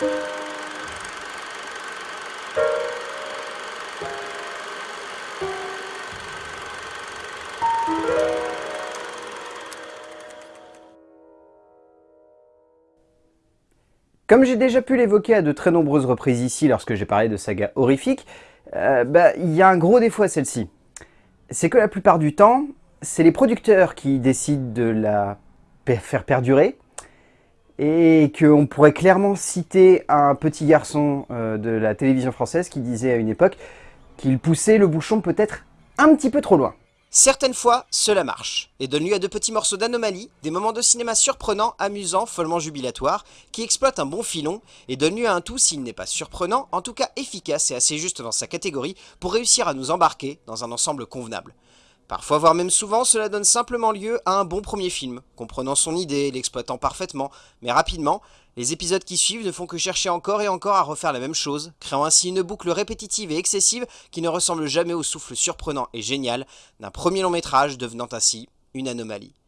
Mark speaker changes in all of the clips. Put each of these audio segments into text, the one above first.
Speaker 1: Comme j'ai déjà pu l'évoquer à de très nombreuses reprises ici lorsque j'ai parlé de saga horrifique, euh, bah, il y a un gros défaut à celle-ci. C'est que la plupart du temps, c'est les producteurs qui décident de la faire perdurer, et qu'on pourrait clairement citer un petit garçon euh, de la télévision française qui disait à une époque qu'il poussait le bouchon peut-être un petit peu trop loin.
Speaker 2: Certaines fois, cela marche, et donne lieu à de petits morceaux d'anomalie, des moments de cinéma surprenants, amusants, follement jubilatoires, qui exploitent un bon filon, et donne lieu à un tout s'il n'est pas surprenant, en tout cas efficace et assez juste dans sa catégorie, pour réussir à nous embarquer dans un ensemble convenable. Parfois, voire même souvent, cela donne simplement lieu à un bon premier film, comprenant son idée, l'exploitant parfaitement, mais rapidement, les épisodes qui suivent ne font que chercher encore et encore à refaire la même chose, créant ainsi une boucle répétitive et excessive qui ne ressemble jamais au souffle surprenant et génial d'un premier long métrage devenant ainsi une anomalie.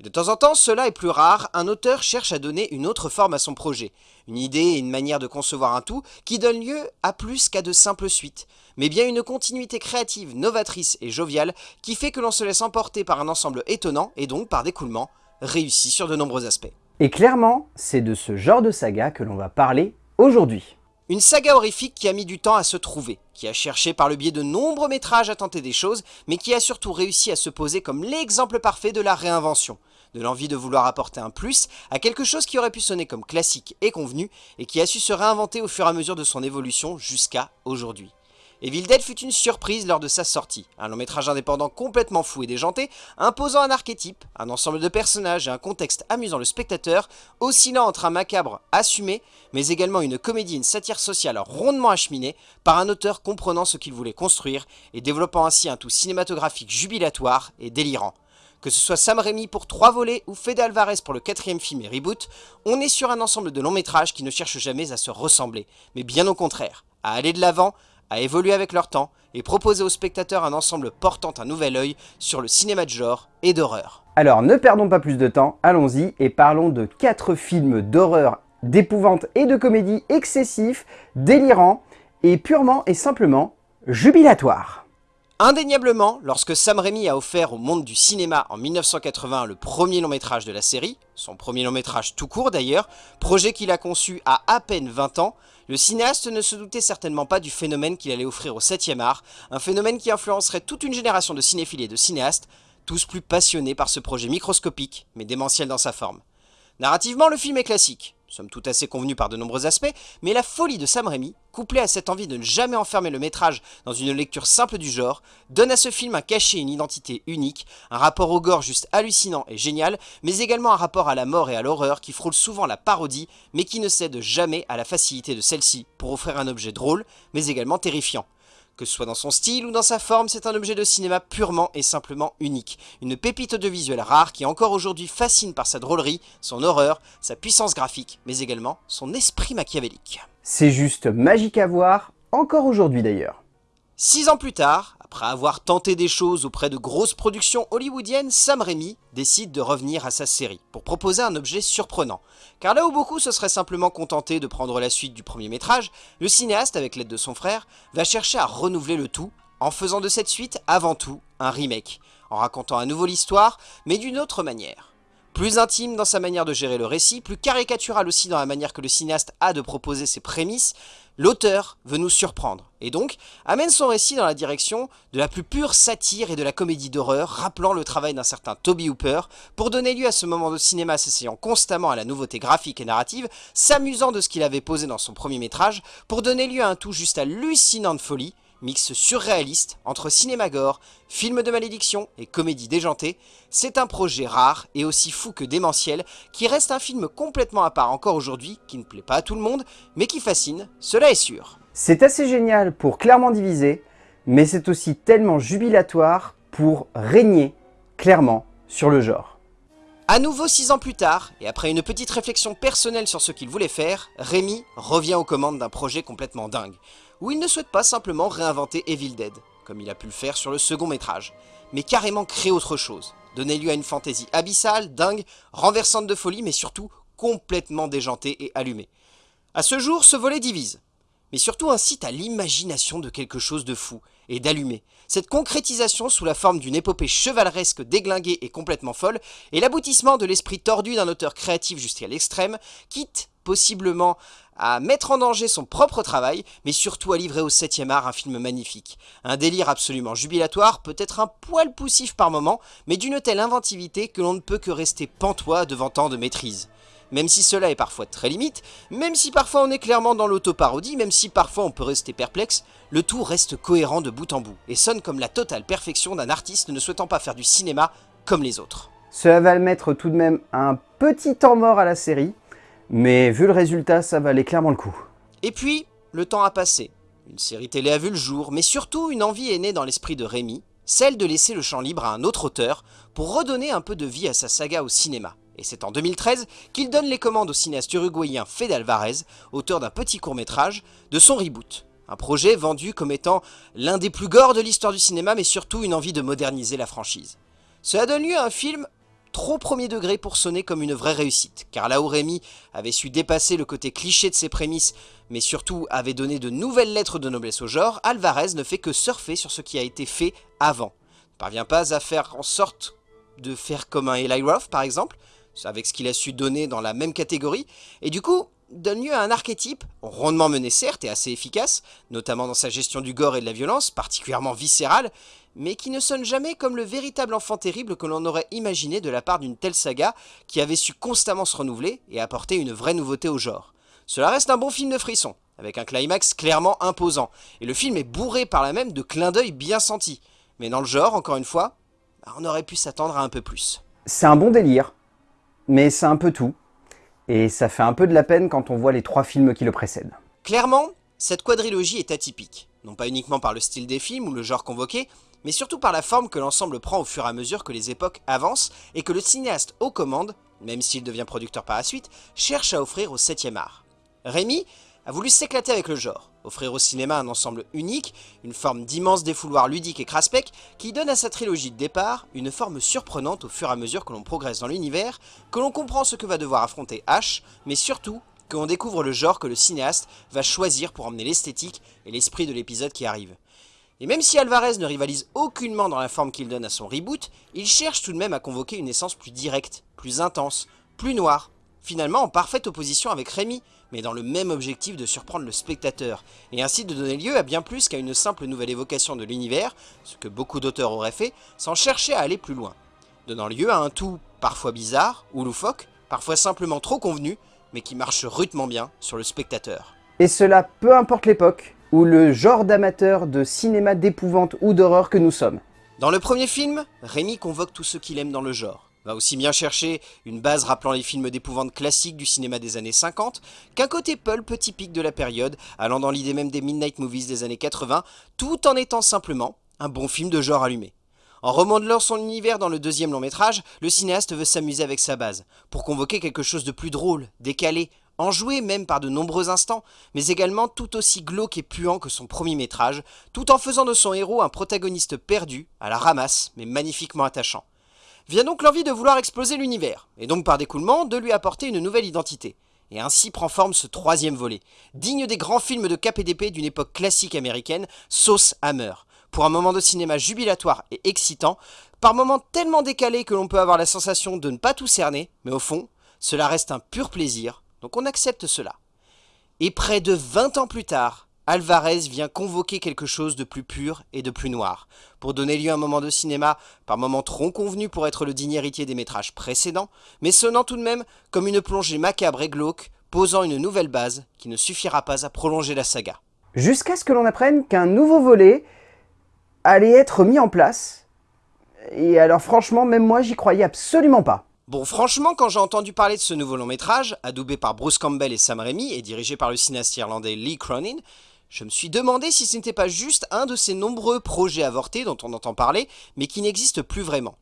Speaker 2: Et de temps en temps, cela est plus rare, un auteur cherche à donner une autre forme à son projet, une idée et une manière de concevoir un tout qui donne lieu à plus qu'à de simples suites, mais bien une continuité créative, novatrice et joviale qui fait que l'on se laisse emporter par un ensemble étonnant et donc par d'écoulement, réussi sur de nombreux aspects.
Speaker 1: Et clairement, c'est de ce genre de saga que l'on va parler aujourd'hui.
Speaker 2: Une saga horrifique qui a mis du temps à se trouver, qui a cherché par le biais de nombreux métrages à tenter des choses, mais qui a surtout réussi à se poser comme l'exemple parfait de la réinvention, de l'envie de vouloir apporter un plus à quelque chose qui aurait pu sonner comme classique et convenu, et qui a su se réinventer au fur et à mesure de son évolution jusqu'à aujourd'hui. Evil Dead fut une surprise lors de sa sortie, un long métrage indépendant complètement fou et déjanté, imposant un archétype, un ensemble de personnages et un contexte amusant le spectateur, oscillant entre un macabre assumé, mais également une comédie et une satire sociale rondement acheminée, par un auteur comprenant ce qu'il voulait construire et développant ainsi un tout cinématographique jubilatoire et délirant. Que ce soit Sam Raimi pour trois volets ou Fede Alvarez pour le quatrième film et reboot, on est sur un ensemble de longs métrages qui ne cherchent jamais à se ressembler, mais bien au contraire, à aller de l'avant, à évoluer avec leur temps et proposer aux spectateurs un ensemble portant un nouvel œil sur le cinéma de genre et d'horreur.
Speaker 1: Alors ne perdons pas plus de temps, allons-y et parlons de quatre films d'horreur, d'épouvante et de comédie excessifs, délirants et purement et simplement jubilatoires.
Speaker 2: Indéniablement, lorsque Sam Raimi a offert au monde du cinéma en 1980 le premier long métrage de la série, son premier long métrage tout court d'ailleurs, projet qu'il a conçu à à peine 20 ans, le cinéaste ne se doutait certainement pas du phénomène qu'il allait offrir au 7 e art, un phénomène qui influencerait toute une génération de cinéphiles et de cinéastes, tous plus passionnés par ce projet microscopique, mais démentiel dans sa forme. Narrativement, le film est classique, somme tout assez convenu par de nombreux aspects, mais la folie de Sam Raimi, couplée à cette envie de ne jamais enfermer le métrage dans une lecture simple du genre, donne à ce film un cachet et une identité unique, un rapport au gore juste hallucinant et génial, mais également un rapport à la mort et à l'horreur qui frôle souvent la parodie, mais qui ne cède jamais à la facilité de celle-ci pour offrir un objet drôle, mais également terrifiant. Que ce soit dans son style ou dans sa forme, c'est un objet de cinéma purement et simplement unique. Une pépite audiovisuelle rare qui encore aujourd'hui fascine par sa drôlerie, son horreur, sa puissance graphique, mais également son esprit machiavélique.
Speaker 1: C'est juste magique à voir, encore aujourd'hui d'ailleurs.
Speaker 2: Six ans plus tard, après avoir tenté des choses auprès de grosses productions hollywoodiennes, Sam Raimi décide de revenir à sa série, pour proposer un objet surprenant. Car là où beaucoup se seraient simplement contentés de prendre la suite du premier métrage, le cinéaste, avec l'aide de son frère, va chercher à renouveler le tout, en faisant de cette suite, avant tout, un remake, en racontant à nouveau l'histoire, mais d'une autre manière. Plus intime dans sa manière de gérer le récit, plus caricatural aussi dans la manière que le cinéaste a de proposer ses prémices, l'auteur veut nous surprendre, et donc amène son récit dans la direction de la plus pure satire et de la comédie d'horreur, rappelant le travail d'un certain Toby Hooper, pour donner lieu à ce moment de cinéma s'essayant constamment à la nouveauté graphique et narrative, s'amusant de ce qu'il avait posé dans son premier métrage, pour donner lieu à un tout juste hallucinant de folie, mix surréaliste entre cinéma gore, film de malédiction et comédie déjantée, c'est un projet rare et aussi fou que démentiel qui reste un film complètement à part encore aujourd'hui, qui ne plaît pas à tout le monde, mais qui fascine, cela est sûr.
Speaker 1: C'est assez génial pour clairement diviser, mais c'est aussi tellement jubilatoire pour régner clairement sur le genre.
Speaker 2: A nouveau six ans plus tard, et après une petite réflexion personnelle sur ce qu'il voulait faire, Rémi revient aux commandes d'un projet complètement dingue, où il ne souhaite pas simplement réinventer Evil Dead, comme il a pu le faire sur le second métrage, mais carrément créer autre chose, donner lieu à une fantaisie abyssale, dingue, renversante de folie, mais surtout complètement déjantée et allumée. À ce jour, ce volet divise, mais surtout incite à l'imagination de quelque chose de fou et d'allumé. Cette concrétisation sous la forme d'une épopée chevaleresque déglinguée et complètement folle est l'aboutissement de l'esprit tordu d'un auteur créatif jusqu'à l'extrême, quitte possiblement à mettre en danger son propre travail, mais surtout à livrer au 7 art un film magnifique. Un délire absolument jubilatoire, peut-être un poil poussif par moment, mais d'une telle inventivité que l'on ne peut que rester pantois devant tant de maîtrise. Même si cela est parfois très limite, même si parfois on est clairement dans l'autoparodie, même si parfois on peut rester perplexe, le tout reste cohérent de bout en bout, et sonne comme la totale perfection d'un artiste ne souhaitant pas faire du cinéma comme les autres.
Speaker 1: Cela va mettre tout de même un petit temps mort à la série, mais vu le résultat, ça valait clairement le coup.
Speaker 2: Et puis, le temps a passé. Une série télé a vu le jour, mais surtout une envie est née dans l'esprit de Rémi, celle de laisser le champ libre à un autre auteur pour redonner un peu de vie à sa saga au cinéma. Et c'est en 2013 qu'il donne les commandes au cinéaste uruguayen Fede Alvarez, auteur d'un petit court-métrage, de son reboot. Un projet vendu comme étant l'un des plus gores de l'histoire du cinéma, mais surtout une envie de moderniser la franchise. Cela donne lieu à un film trop premier degré pour sonner comme une vraie réussite, car là où Rémi avait su dépasser le côté cliché de ses prémices, mais surtout avait donné de nouvelles lettres de noblesse au genre, Alvarez ne fait que surfer sur ce qui a été fait avant. Ne parvient pas à faire en sorte de faire comme un Eli Roth par exemple, avec ce qu'il a su donner dans la même catégorie, et du coup donne lieu à un archétype, rondement mené certes et assez efficace, notamment dans sa gestion du gore et de la violence, particulièrement viscérale, mais qui ne sonne jamais comme le véritable enfant terrible que l'on aurait imaginé de la part d'une telle saga qui avait su constamment se renouveler et apporter une vraie nouveauté au genre. Cela reste un bon film de frisson, avec un climax clairement imposant, et le film est bourré par la même de clins d'œil bien sentis. Mais dans le genre, encore une fois, bah, on aurait pu s'attendre à un peu plus.
Speaker 1: C'est un bon délire, mais c'est un peu tout, et ça fait un peu de la peine quand on voit les trois films qui le précèdent.
Speaker 2: Clairement, cette quadrilogie est atypique, non pas uniquement par le style des films ou le genre convoqué, mais surtout par la forme que l'ensemble prend au fur et à mesure que les époques avancent et que le cinéaste aux commandes, même s'il devient producteur par la suite, cherche à offrir au 7ème art. Rémi a voulu s'éclater avec le genre, offrir au cinéma un ensemble unique, une forme d'immense défouloir ludique et craspec qui donne à sa trilogie de départ une forme surprenante au fur et à mesure que l'on progresse dans l'univers, que l'on comprend ce que va devoir affronter H, mais surtout que l'on découvre le genre que le cinéaste va choisir pour emmener l'esthétique et l'esprit de l'épisode qui arrive. Et même si Alvarez ne rivalise aucunement dans la forme qu'il donne à son reboot, il cherche tout de même à convoquer une essence plus directe, plus intense, plus noire, finalement en parfaite opposition avec Rémi, mais dans le même objectif de surprendre le spectateur, et ainsi de donner lieu à bien plus qu'à une simple nouvelle évocation de l'univers, ce que beaucoup d'auteurs auraient fait, sans chercher à aller plus loin, donnant lieu à un tout parfois bizarre ou loufoque, parfois simplement trop convenu, mais qui marche rudement bien sur le spectateur.
Speaker 1: Et cela peu importe l'époque, ou le genre d'amateur de cinéma d'épouvante ou d'horreur que nous sommes.
Speaker 2: Dans le premier film, Rémi convoque tous ceux qu'il aime dans le genre. Va aussi bien chercher une base rappelant les films d'épouvante classiques du cinéma des années 50, qu'un côté pulp typique de la période, allant dans l'idée même des Midnight Movies des années 80, tout en étant simplement un bon film de genre allumé. En remodelant son univers dans le deuxième long métrage, le cinéaste veut s'amuser avec sa base, pour convoquer quelque chose de plus drôle, décalé, enjoué même par de nombreux instants, mais également tout aussi glauque et puant que son premier métrage, tout en faisant de son héros un protagoniste perdu, à la ramasse, mais magnifiquement attachant. Vient donc l'envie de vouloir exploser l'univers, et donc par découlement de lui apporter une nouvelle identité. Et ainsi prend forme ce troisième volet, digne des grands films de KPDP d'une époque classique américaine, Sauce Hammer, pour un moment de cinéma jubilatoire et excitant, par moments tellement décalés que l'on peut avoir la sensation de ne pas tout cerner, mais au fond, cela reste un pur plaisir, donc on accepte cela. Et près de 20 ans plus tard, Alvarez vient convoquer quelque chose de plus pur et de plus noir, pour donner lieu à un moment de cinéma, par moments trop convenu pour être le digne héritier des métrages précédents, mais sonnant tout de même comme une plongée macabre et glauque, posant une nouvelle base qui ne suffira pas à prolonger la saga.
Speaker 1: Jusqu'à ce que l'on apprenne qu'un nouveau volet allait être mis en place, et alors franchement, même moi j'y croyais absolument pas.
Speaker 2: Bon, franchement, quand j'ai entendu parler de ce nouveau long métrage, adoubé par Bruce Campbell et Sam Raimi et dirigé par le cinéaste irlandais Lee Cronin, je me suis demandé si ce n'était pas juste un de ces nombreux projets avortés dont on entend parler, mais qui n'existent plus vraiment.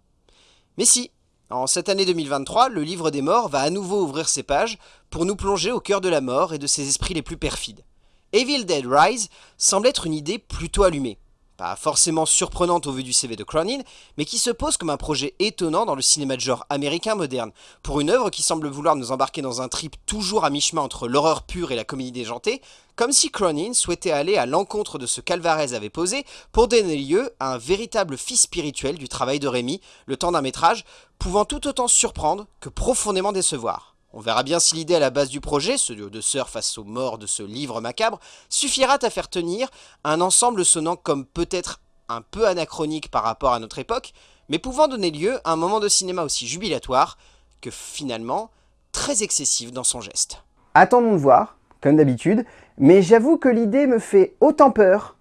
Speaker 2: Mais si, en cette année 2023, le livre des morts va à nouveau ouvrir ses pages pour nous plonger au cœur de la mort et de ses esprits les plus perfides. Evil Dead Rise semble être une idée plutôt allumée, pas forcément surprenante au vu du CV de Cronin, mais qui se pose comme un projet étonnant dans le cinéma de genre américain moderne, pour une œuvre qui semble vouloir nous embarquer dans un trip toujours à mi-chemin entre l'horreur pure et la comédie déjantée, comme si Cronin souhaitait aller à l'encontre de ce qu'Alvarez avait posé pour donner lieu à un véritable fils spirituel du travail de Rémi, le temps d'un métrage, pouvant tout autant surprendre que profondément décevoir. On verra bien si l'idée à la base du projet, ce de sœurs face aux morts de ce livre macabre, suffira à faire tenir un ensemble sonnant comme peut-être un peu anachronique par rapport à notre époque, mais pouvant donner lieu à un moment de cinéma aussi jubilatoire que finalement très excessif dans son geste.
Speaker 1: Attendons de voir, comme d'habitude, mais j'avoue que l'idée me fait autant peur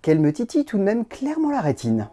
Speaker 1: qu'elle me titille tout de même clairement la rétine.